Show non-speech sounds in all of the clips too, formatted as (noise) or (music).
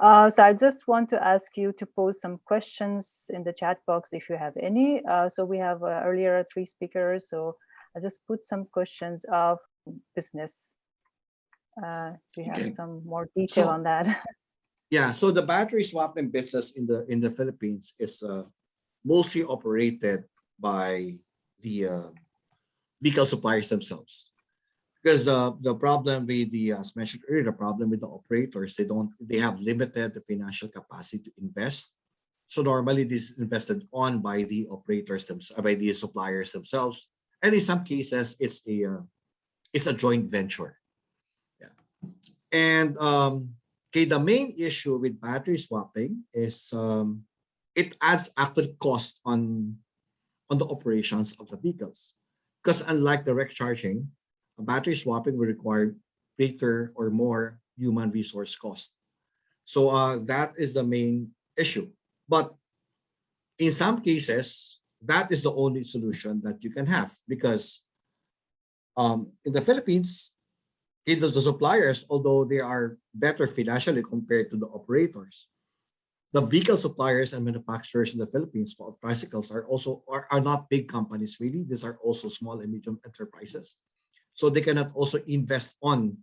Uh, so I just want to ask you to pose some questions in the chat box if you have any. Uh, so we have uh, earlier three speakers, so I just put some questions of business. Uh, we have okay. some more detail so, on that. (laughs) yeah, so the battery swapping business in the in the Philippines is uh, mostly operated by the uh, vehicle suppliers themselves because uh, the problem with the as mentioned earlier the problem with the operators they don't they have limited the financial capacity to invest. So normally this is invested on by the operators themselves by the suppliers themselves. And in some cases it's a uh, it's a joint venture. Yeah. And um okay the main issue with battery swapping is um it adds actual cost on on the operations of the vehicles. Because unlike direct charging battery swapping will require greater or more human resource cost. So uh, that is the main issue. But in some cases, that is the only solution that you can have because um, in the Philippines, it is the suppliers, although they are better financially compared to the operators, the vehicle suppliers and manufacturers in the Philippines for tricycles are also are, are not big companies really. These are also small and medium enterprises so they cannot also invest on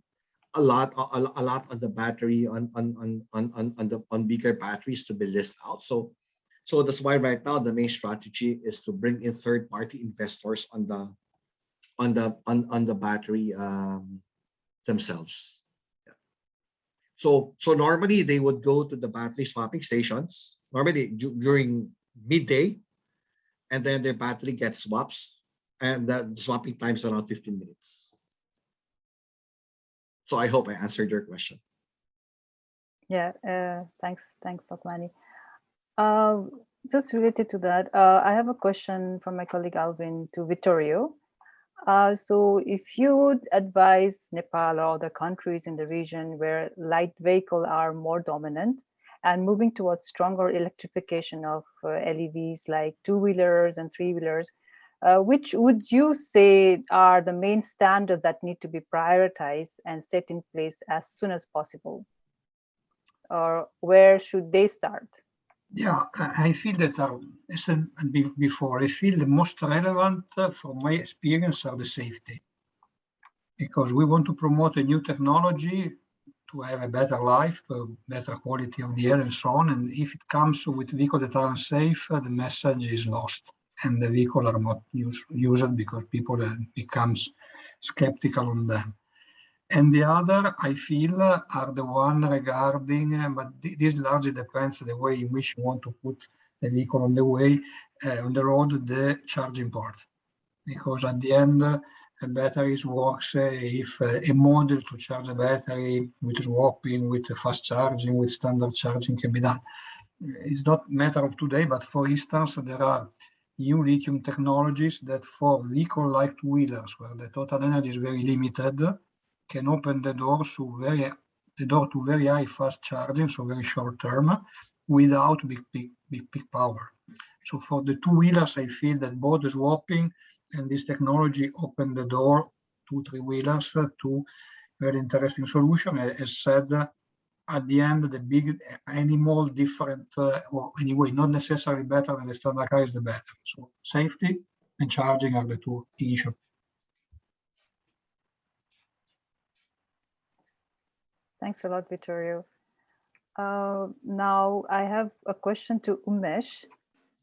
a lot a, a lot on the battery on on on on on the on bigger batteries to be listed out so so that's why right now the main strategy is to bring in third-party investors on the on the on, on the battery um, themselves yeah. so so normally they would go to the battery swapping stations normally during midday and then their battery gets swaps and the swapping time is around 15 minutes. So I hope I answered your question. Yeah, uh, thanks, thanks, Dr. Uh, just related to that, uh, I have a question from my colleague Alvin to Vittorio. Uh, so if you would advise Nepal or other countries in the region where light vehicles are more dominant and moving towards stronger electrification of uh, LEVs like two-wheelers and three-wheelers, uh, which would you say are the main standards that need to be prioritized and set in place as soon as possible? Or where should they start? Yeah, I feel that, uh, as before, I feel the most relevant uh, from my experience are the safety. Because we want to promote a new technology to have a better life, a better quality of the air and so on. And if it comes with vehicles that are unsafe, uh, the message is lost and the vehicle are not use, used because people uh, becomes skeptical on them. And the other, I feel, are the one regarding, uh, but this largely depends the way in which you want to put the vehicle on the way, uh, on the road, the charging port. Because at the end, uh, batteries works uh, if uh, a model to charge a battery with swapping, with fast charging, with standard charging can be done. It's not matter of today, but for instance, there are new lithium technologies that for vehicle-like two-wheelers, where the total energy is very limited, can open the door to very the door to very high fast charging, so very short term, without big big big big power. So for the two-wheelers, I feel that both the swapping and this technology open the door to three-wheelers to very interesting solution. As said, at the end, the big animal different, uh, or anyway, not necessarily better than the standard car is the better. So safety and charging are the two issues. Thanks a lot, Vittorio. Uh, now I have a question to Umesh.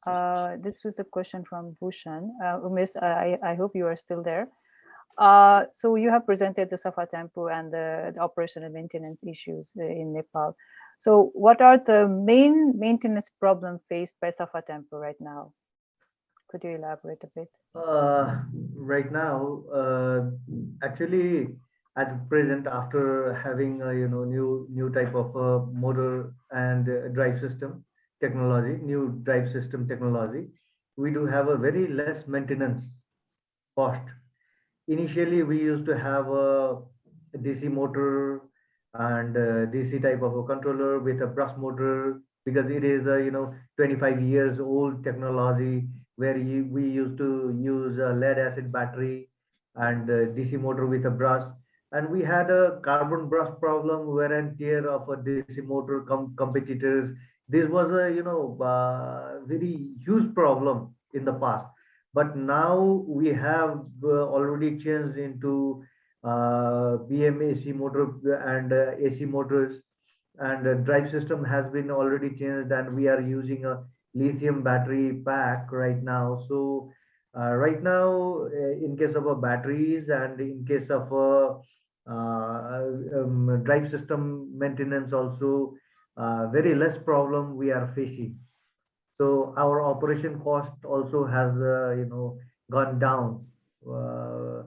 Uh, this was the question from Bhushan. Uh, Umesh, I, I hope you are still there. Uh, so you have presented the Safa Tempo and the, the operation and maintenance issues uh, in Nepal. So what are the main maintenance problems faced by Safa Tempo right now? Could you elaborate a bit? Uh, right now, uh, actually, at present, after having a, you know new new type of uh, motor and drive system technology, new drive system technology, we do have a very less maintenance cost initially we used to have a DC motor and DC type of a controller with a brush motor because it is a you know 25 years old technology where we used to use a lead acid battery and DC motor with a brush. and we had a carbon brush problem, wear and tear of a DC motor com commutators. This was a you know uh, very huge problem in the past, but now we have uh, already changed into uh, PMAC motor and uh, AC motors, and the drive system has been already changed, and we are using a lithium battery pack right now. So uh, right now, uh, in case of a batteries and in case of a uh, um, drive system maintenance also uh, very less problem we are facing. So our operation cost also has uh, you know gone down. Uh,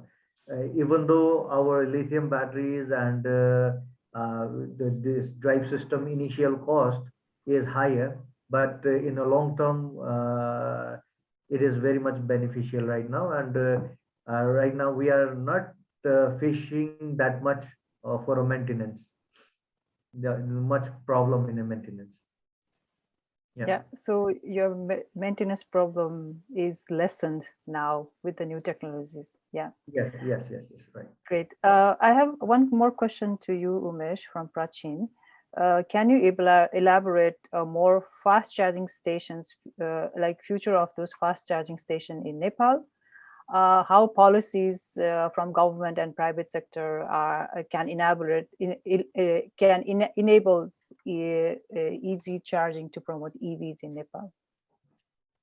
uh, even though our lithium batteries and uh, uh, the, this drive system initial cost is higher, but uh, in the long term, it is very much beneficial right now. And right now we are not fishing that much for a maintenance. There much problem in a maintenance. Yeah. Yeah, so your maintenance problem is lessened now with the new technologies. Yeah, Yes, yes, yes, yes, right. great. Uh, I have one more question to you, Umesh from Prachin. Uh, can you elaborate uh, more fast charging stations, uh, like future of those fast charging station in Nepal? Uh, how policies uh, from government and private sector are can enable in, in, uh, can in, enable easy charging to promote EVs in Nepal?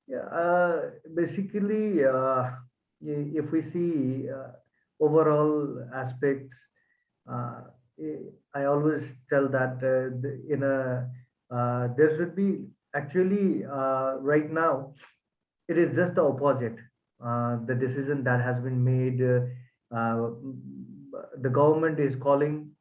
Yeah, uh, basically, uh, if we see uh, overall aspects, I- always tell that in a there should be actually right now it is just the opposite. The decision that has been made, the government is calling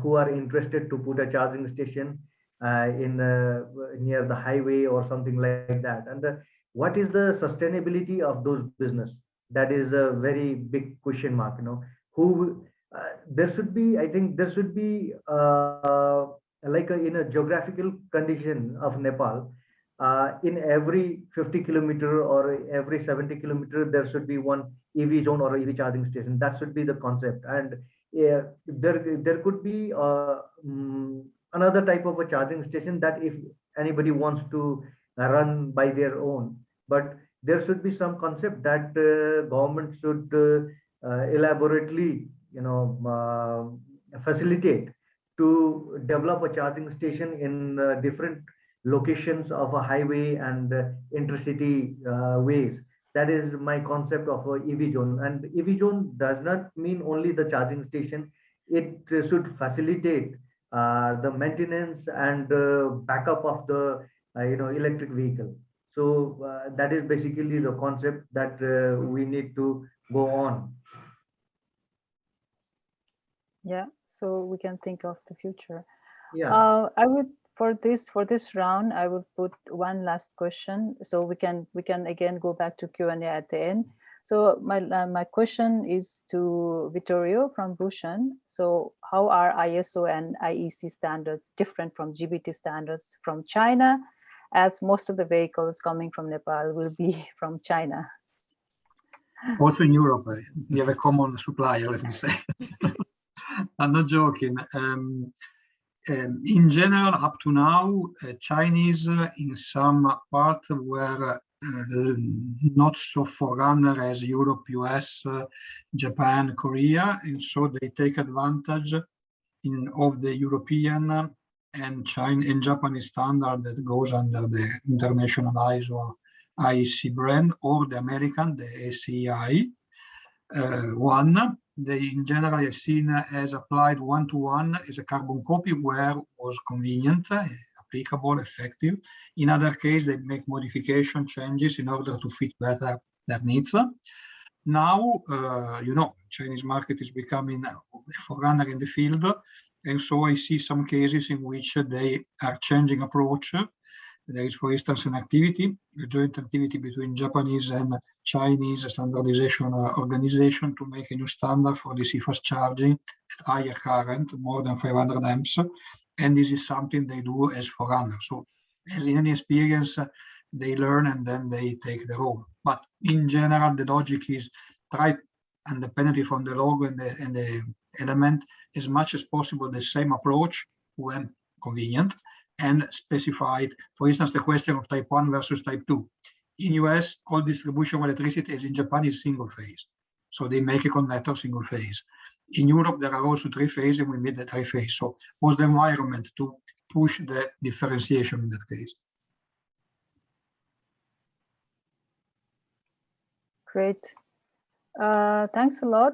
who are interested to put a charging station uh, in uh, near the highway or something like that, and the what is the sustainability of those business? That is a very big question mark you know. Who uh, there should be i think there should be uh, like a, in a geographical condition of nepal uh, in every 50 kilometer or every 70 kilometer there should be one ev zone or ev charging station. That should be the concept. And yeah, there there could be uh, mm, another type of a charging station that if anybody wants to run by their own. But there should be some concept that uh, government should uh, uh, elaborately you know uh, facilitate to develop a charging station in uh, different locations of a highway and intercity ways that is my concept of a ev zone and ev zone does not mean only the charging station it should facilitate uh, the maintenance and uh, backup of the uh, you know electric vehicle so uh, that is basically the concept that uh, we need to go on. Yeah, so we can think of the future. Yeah. Uh, I would for this for this round, I will put one last question, so we can we can again go back to Q and A at the end. So my uh, my question is to Vittorio from Bhushan. So how are ISO and IEC standards different from GB/T standards from China, as most of the vehicles coming from Nepal will be (laughs) from China? Also in Europe, uh, we have a common supplier, let me say. (laughs) (laughs) I'm not joking. Um, um, in general, up to now, uh, Chinese uh, in some part were uh, not so forerunner as Europe, US, uh, Japan, Korea, and so they take advantage in of the European and China and Japanese standard that goes under the international ISO IEC brand or the American, the ACI uh, one. They in general are seen as applied one-to-one as a carbon copy where was convenient, uh, applicable, effective. In other case, they make modification changes in order to fit better their needs. Now, uh, you know, Chinese market is becoming a forerunner in the field. And so I see some cases in which they are changing approach. There is, for instance, an activity, a joint activity between Japanese and Chinese standardization organization to make a new standard for DC fast charging at higher current, more than 500 amps. And this is something they do as forerunner. So as in any experience, they learn and then they take the role. But in general, the logic is try independently from the logo and the, and the element as much as possible the same approach when convenient and specified, for instance, the question of type 1 versus type 2. In US, all distribution of electricity, as in Japan, is single phase. So they make a connector single phase. In Europe, there are also three phase, and we made the three phase. So was the environment to push the differentiation in that case. Great. Uh, thanks a lot.